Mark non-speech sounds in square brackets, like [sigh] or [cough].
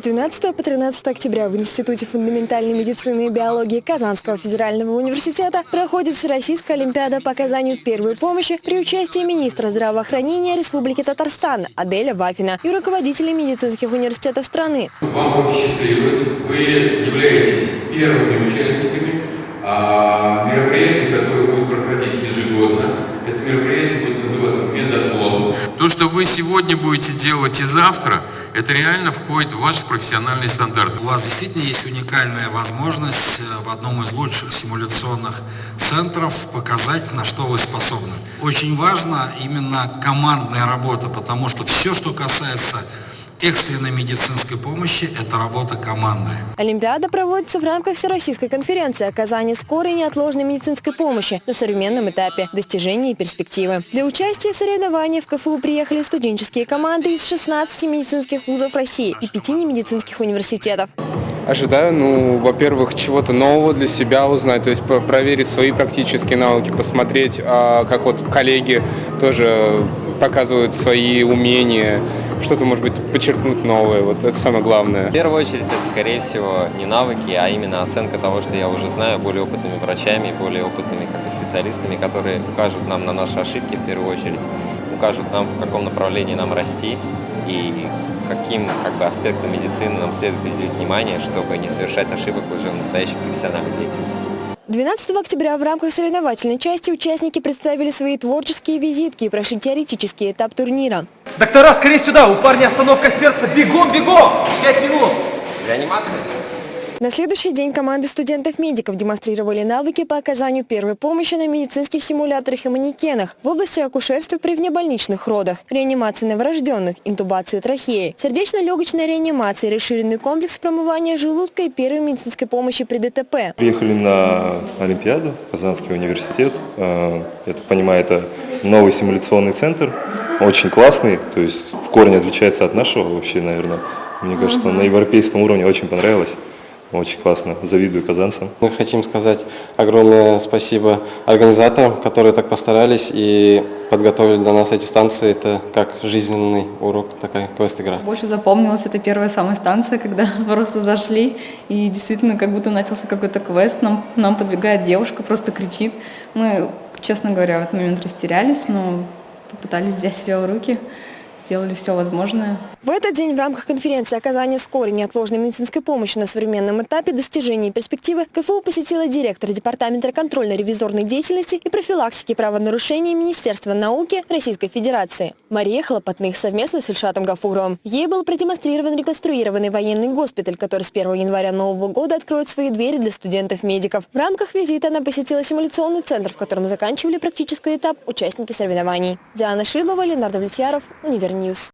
С 12 по 13 октября в Институте фундаментальной медицины и биологии Казанского федерального университета проходит Всероссийская олимпиада по оказанию первой помощи при участии министра здравоохранения Республики Татарстан Аделя Вафина и руководителей медицинских университетов страны. Вам посчастливилось, вы являетесь первыми участниками сегодня будете делать и завтра, это реально входит в ваши профессиональные стандарты. У вас действительно есть уникальная возможность э, в одном из лучших симуляционных центров показать, на что вы способны. Очень важна именно командная работа, потому что все, что касается экстренной медицинской помощи – это работа команды. Олимпиада проводится в рамках Всероссийской конференции оказания скорой и неотложной медицинской помощи на современном этапе достижения и перспективы. Для участия в соревнованиях в КФУ приехали студенческие команды из 16 медицинских вузов России и 5 немедицинских университетов. Ожидаю, ну, во-первых, чего-то нового для себя узнать, то есть проверить свои практические навыки, посмотреть, а, как вот коллеги тоже показывают свои умения, что-то, может быть, подчеркнуть новое. Вот это самое главное. В первую очередь, это, скорее всего, не навыки, а именно оценка того, что я уже знаю, более опытными врачами, более опытными как бы, специалистами, которые укажут нам на наши ошибки в первую очередь, укажут нам, в каком направлении нам расти и каким как бы, аспектам медицины нам следует уделить внимание, чтобы не совершать ошибок уже в настоящей профессиональной деятельности. 12 октября в рамках соревновательной части участники представили свои творческие визитки и прошли теоретический этап турнира. Доктора, скорее сюда! У парня остановка сердца! Бегом, бегом! Пять минут! Реанимация? На следующий день команды студентов-медиков демонстрировали навыки по оказанию первой помощи на медицинских симуляторах и манекенах в области акушерства при внебольничных родах, реанимации новорожденных, интубации трахеи, сердечно-легочной реанимации, расширенный комплекс промывания желудка и первой медицинской помощи при ДТП. Приехали на Олимпиаду, Казанский университет. Э, я так понимаю, это новый симуляционный центр, очень классный, то есть в корне отличается от нашего вообще, наверное. Мне кажется, на европейском уровне очень понравилось. Очень классно. Завидую казанцам. Мы хотим сказать огромное спасибо организаторам, которые так постарались и подготовили для нас эти станции. Это как жизненный урок, такая квест-игра. Больше запомнилась эта первая самая станция, когда [laughs] просто зашли и действительно как будто начался какой-то квест. Нам, нам подбегает девушка, просто кричит. Мы, честно говоря, в этот момент растерялись, но попытались взять себя в руки сделали все возможное. В этот день в рамках конференции оказания скорой неотложной медицинской помощи на современном этапе достижения и перспективы КФУ посетила директор Департамента контрольно-ревизорной деятельности и профилактики правонарушений Министерства науки Российской Федерации. Мария Хлопотных совместно с Ильшатом Гафуровым. Ей был продемонстрирован реконструированный военный госпиталь, который с 1 января нового года откроет свои двери для студентов-медиков. В рамках визита она посетила симуляционный центр, в котором заканчивали практический этап участники соревнований. Диана Шилова, Ленар Довлетьяров, Univer News.